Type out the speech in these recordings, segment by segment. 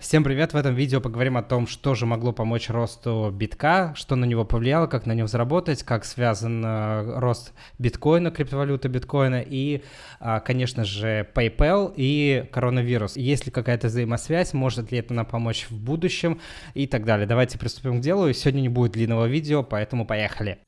Всем привет! В этом видео поговорим о том, что же могло помочь росту битка, что на него повлияло, как на нем заработать, как связан э, рост биткоина, криптовалюты биткоина и, э, конечно же, PayPal и коронавирус. Есть ли какая-то взаимосвязь, может ли это нам помочь в будущем и так далее. Давайте приступим к делу. Сегодня не будет длинного видео, поэтому поехали.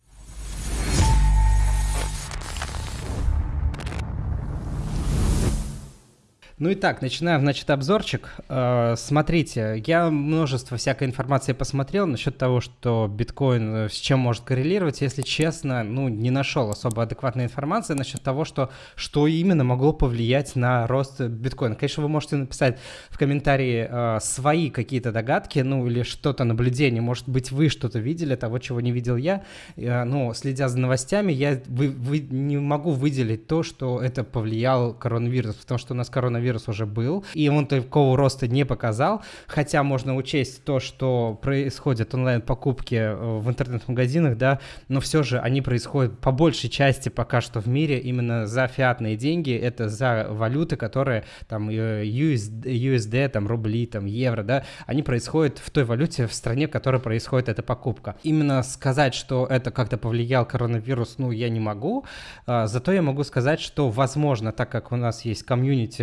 Ну и так, начинаем, значит, обзорчик. Э, смотрите, я множество всякой информации посмотрел насчет того, что биткоин э, с чем может коррелировать. Если честно, ну, не нашел особо адекватной информации насчет того, что, что именно могло повлиять на рост биткоина. Конечно, вы можете написать в комментарии э, свои какие-то догадки, ну, или что-то наблюдение. Может быть, вы что-то видели, того, чего не видел я. Ну, следя за новостями, я вы, вы, не могу выделить то, что это повлиял коронавирус, потому что у нас коронавирус коронавирус уже был, и он такого роста не показал, хотя можно учесть то, что происходят онлайн-покупки э, в интернет-магазинах, да, но все же они происходят по большей части пока что в мире именно за фиатные деньги, это за валюты, которые там USD, э, USD там рубли, там евро, да, они происходят в той валюте в стране, в которой происходит эта покупка. Именно сказать, что это как-то повлиял коронавирус, ну, я не могу, а, зато я могу сказать, что возможно, так как у нас есть комьюнити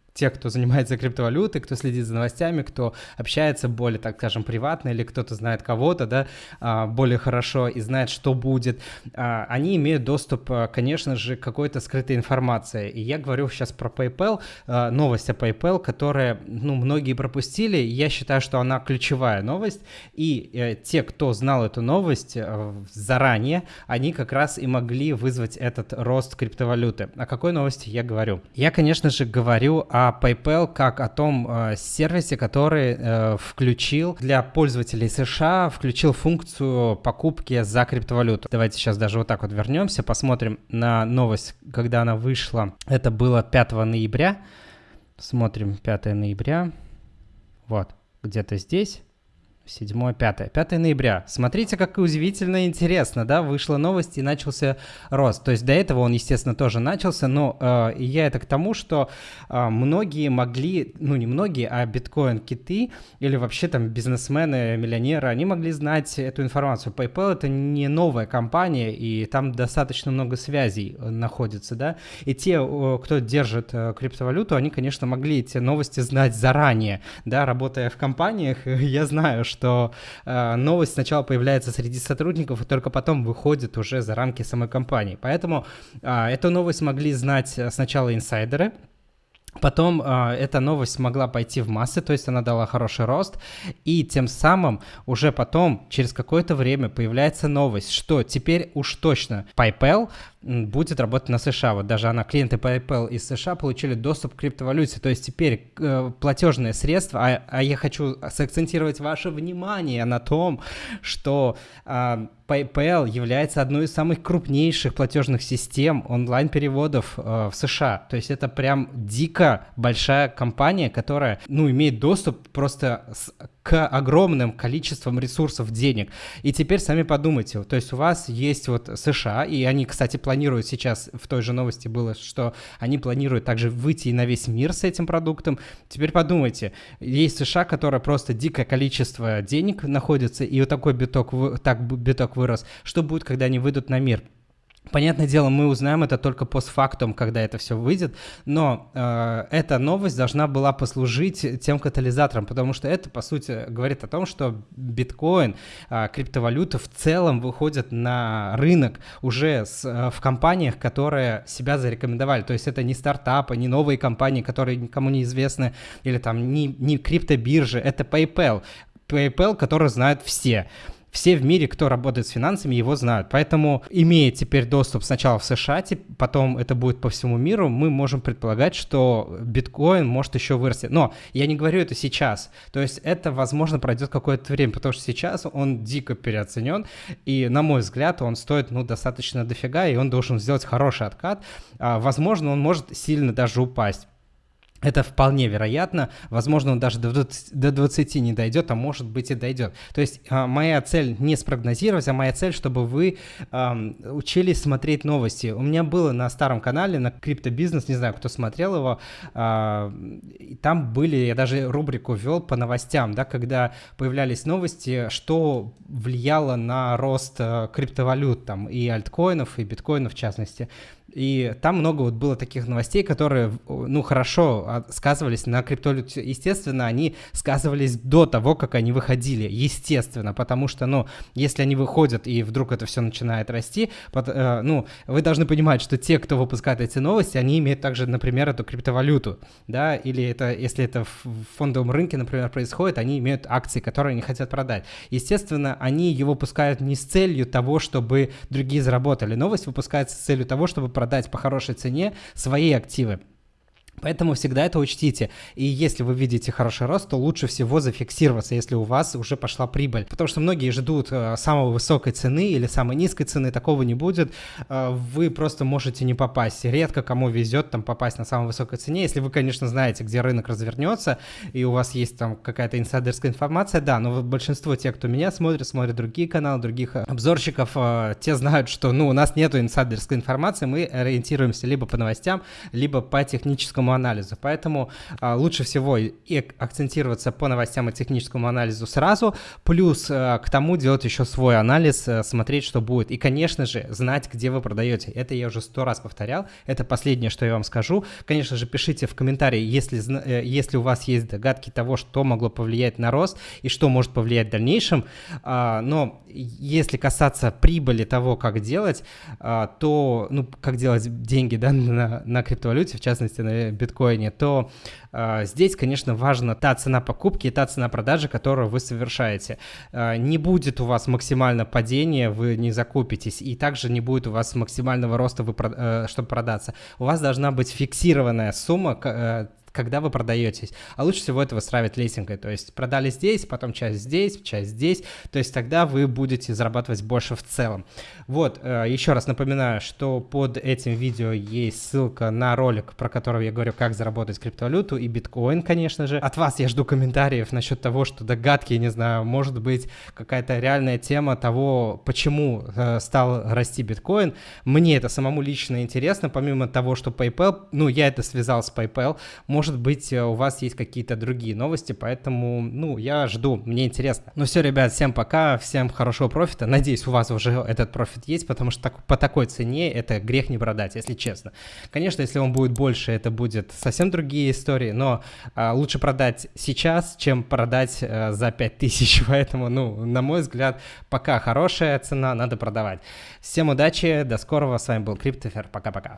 те, кто занимается криптовалютой, кто следит за новостями, кто общается более, так скажем, приватно, или кто-то знает кого-то, да, а, более хорошо и знает, что будет, а, они имеют доступ, а, конечно же, к какой-то скрытой информации. И я говорю сейчас про PayPal, новость о PayPal, которая, ну, многие пропустили, я считаю, что она ключевая новость, и э, те, кто знал эту новость э, заранее, они как раз и могли вызвать этот рост криптовалюты. О какой новости я говорю? Я, конечно же, говорю о о PayPal как о том э, сервисе, который э, включил для пользователей США, включил функцию покупки за криптовалюту. Давайте сейчас даже вот так вот вернемся, посмотрим на новость, когда она вышла. Это было 5 ноября. Смотрим 5 ноября. Вот, где-то здесь. 7, 5. 5 ноября. Смотрите, как удивительно интересно, да, вышла новость и начался рост. То есть до этого он, естественно, тоже начался, но э, я это к тому, что э, многие могли, ну не многие, а биткоин-киты или вообще там бизнесмены, миллионеры, они могли знать эту информацию. PayPal это не новая компания, и там достаточно много связей э, находится, да, и те, кто держит э, криптовалюту, они, конечно, могли эти новости знать заранее, да, работая в компаниях, я знаю, что что э, новость сначала появляется среди сотрудников, и только потом выходит уже за рамки самой компании. Поэтому э, эту новость могли знать сначала инсайдеры, Потом э, эта новость могла пойти в массы, то есть она дала хороший рост, и тем самым уже потом, через какое-то время, появляется новость, что теперь уж точно PayPal будет работать на США. Вот даже она, клиенты PayPal из США получили доступ к криптовалюте. То есть теперь э, платежные средства, а, а я хочу сакцентировать ваше внимание на том, что э, PayPal является одной из самых крупнейших платежных систем онлайн-переводов э, в США. То есть это прям дико большая компания, которая, ну, имеет доступ просто с к огромным количествам ресурсов денег. И теперь сами подумайте, то есть у вас есть вот США, и они, кстати, планируют сейчас, в той же новости было, что они планируют также выйти на весь мир с этим продуктом. Теперь подумайте, есть США, которая просто дикое количество денег находится, и вот такой биток, так биток вырос. Что будет, когда они выйдут на мир? Понятное дело, мы узнаем это только постфактум, когда это все выйдет, но э, эта новость должна была послужить тем катализатором, потому что это, по сути, говорит о том, что биткоин, э, криптовалюта в целом выходят на рынок уже с, э, в компаниях, которые себя зарекомендовали. То есть это не стартапы, не новые компании, которые никому не известны, или там не, не криптобиржи, это PayPal. PayPal, который знают все все в мире, кто работает с финансами, его знают. Поэтому, имея теперь доступ сначала в США, потом это будет по всему миру, мы можем предполагать, что биткоин может еще вырасти. Но я не говорю это сейчас. То есть это, возможно, пройдет какое-то время, потому что сейчас он дико переоценен, и, на мой взгляд, он стоит, ну, достаточно дофига, и он должен сделать хороший откат. А, возможно, он может сильно даже упасть. Это вполне вероятно. Возможно, он даже до 20, до 20 не дойдет, а может быть и дойдет. То есть а, моя цель не спрогнозировать, а моя цель, чтобы вы а, учились смотреть новости. У меня было на старом канале, на криптобизнес, не знаю, кто смотрел его, а, там были, я даже рубрику вел по новостям, да, когда появлялись новости, что влияло на рост а, криптовалют там и альткоинов, и биткоинов в частности. И там много вот было таких новостей, которые, ну, хорошо сказывались на криптовалюте. Естественно, они сказывались до того, как они выходили. Естественно, потому что, ну, если они выходят и вдруг это все начинает расти, под, э, ну, вы должны понимать, что те, кто выпускает эти новости, они имеют также, например, эту криптовалюту, да, или это, если это в фондовом рынке, например, происходит, они имеют акции, которые они хотят продать. Естественно, они его выпускают не с целью того, чтобы другие заработали. Новость выпускается с целью того, чтобы продать по хорошей цене свои активы. Поэтому всегда это учтите. И если вы видите хороший рост, то лучше всего зафиксироваться, если у вас уже пошла прибыль. Потому что многие ждут э, самой высокой цены или самой низкой цены, такого не будет. Э, вы просто можете не попасть. Редко кому везет там попасть на самой высокой цене. Если вы, конечно, знаете, где рынок развернется, и у вас есть там какая-то инсайдерская информация, да, но большинство тех, кто меня смотрит, смотрят другие каналы, других э, обзорщиков, те знают, что ну, у нас нету инсайдерской информации, мы ориентируемся либо по новостям, либо по техническому анализу. Поэтому а, лучше всего и акцентироваться по новостям и техническому анализу сразу, плюс а, к тому делать еще свой анализ, а, смотреть, что будет. И, конечно же, знать, где вы продаете. Это я уже сто раз повторял. Это последнее, что я вам скажу. Конечно же, пишите в комментарии, если, э, если у вас есть догадки того, что могло повлиять на рост и что может повлиять в дальнейшем. А, но если касаться прибыли того, как делать, а, то, ну, как делать деньги, да, на, на криптовалюте, в частности, на биткоине, то э, здесь, конечно, важна та цена покупки и та цена продажи, которую вы совершаете. Э, не будет у вас максимально падения, вы не закупитесь, и также не будет у вас максимального роста, вы, э, чтобы продаться. У вас должна быть фиксированная сумма, э, когда вы продаетесь. А лучше всего это выстраивать лесенкой, то есть продали здесь, потом часть здесь, часть здесь, то есть тогда вы будете зарабатывать больше в целом. Вот, э, еще раз напоминаю, что под этим видео есть ссылка на ролик, про который я говорю, как заработать криптовалюту и биткоин, конечно же. От вас я жду комментариев насчет того, что догадки, не знаю, может быть какая-то реальная тема того, почему э, стал расти биткоин. Мне это самому лично интересно, помимо того, что PayPal, ну, я это связал с PayPal, может быть, э, у вас есть какие-то другие новости, поэтому, ну, я жду, мне интересно. Ну все, ребят, всем пока, всем хорошего профита. Надеюсь, у вас уже этот профит есть, потому что так, по такой цене это грех не продать, если честно. Конечно, если он будет больше, это будет совсем другие истории, но а, лучше продать сейчас, чем продать а, за 5000, поэтому, ну, на мой взгляд, пока хорошая цена, надо продавать. Всем удачи, до скорого, с вами был Криптофер, пока-пока.